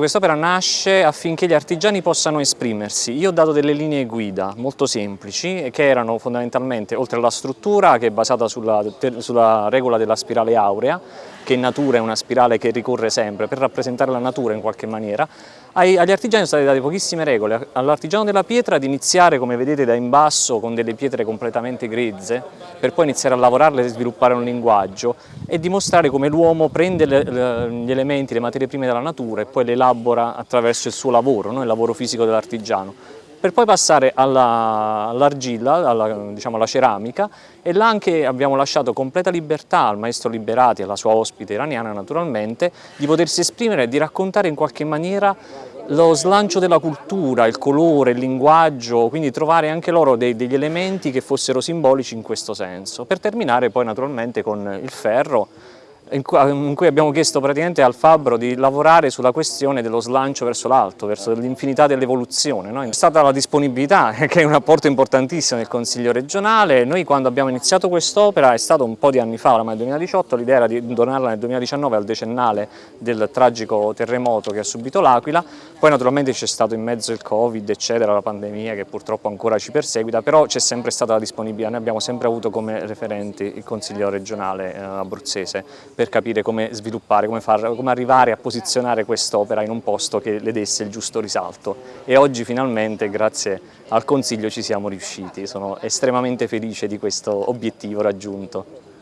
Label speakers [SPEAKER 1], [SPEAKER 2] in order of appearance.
[SPEAKER 1] Quest'opera nasce affinché gli artigiani possano esprimersi. Io ho dato delle linee guida molto semplici che erano fondamentalmente, oltre alla struttura che è basata sulla, sulla regola della spirale aurea, che in natura è una spirale che ricorre sempre per rappresentare la natura in qualche maniera, agli artigiani sono state date pochissime regole. All'artigiano della pietra di iniziare, come vedete, da in basso con delle pietre completamente grezze, per poi iniziare a lavorarle e sviluppare un linguaggio e dimostrare come l'uomo prende le, le, gli elementi, le materie prime della natura e poi le elabora attraverso il suo lavoro, no? il lavoro fisico dell'artigiano per poi passare all'argilla, alla, diciamo, alla, ceramica e là anche abbiamo lasciato completa libertà al maestro Liberati e alla sua ospite iraniana naturalmente di potersi esprimere e di raccontare in qualche maniera lo slancio della cultura, il colore, il linguaggio, quindi trovare anche loro dei, degli elementi che fossero simbolici in questo senso, per terminare poi naturalmente con il ferro in cui abbiamo chiesto praticamente al Fabbro di lavorare sulla questione dello slancio verso l'alto, verso l'infinità dell'evoluzione. No? È stata la disponibilità, che è un apporto importantissimo del Consiglio regionale. Noi quando abbiamo iniziato quest'opera, è stato un po' di anni fa, oramai nel 2018, l'idea era di donarla nel 2019 al decennale del tragico terremoto che ha subito l'Aquila, poi naturalmente c'è stato in mezzo il Covid, eccetera, la pandemia che purtroppo ancora ci perseguita, però c'è sempre stata la disponibilità, noi abbiamo sempre avuto come referenti il Consiglio regionale eh, abruzzese per capire come sviluppare, come, far, come arrivare a posizionare quest'opera in un posto che le desse il giusto risalto e oggi finalmente grazie al Consiglio ci siamo riusciti, sono estremamente felice di questo obiettivo raggiunto.